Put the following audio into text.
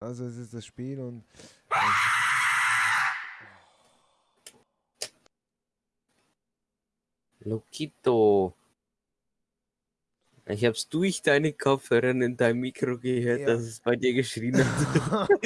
Also es ist das Spiel und Lokito. Ich hab's durch deine Kopfhörer in deinem Mikro gehört, Ja. dass es bei dir geschrien hat.